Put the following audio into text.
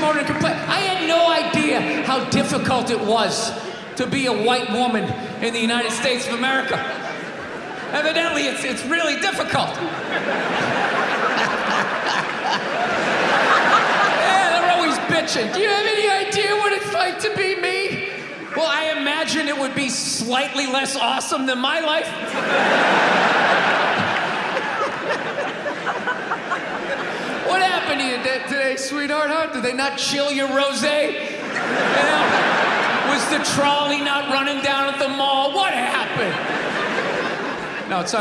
motor complain. I had no idea how difficult it was to be a white woman in the United States of America. Evidently, it's, it's really difficult. yeah, they're always bitching. Do you have any idea what it's like to be me? Well, I imagine it would be slightly less awesome than my life. What happened to you t- today, sweetheart? Huh? Did they not chill your rosé? You know? Was the trolley not running down at the mall? What happened? No, it's on.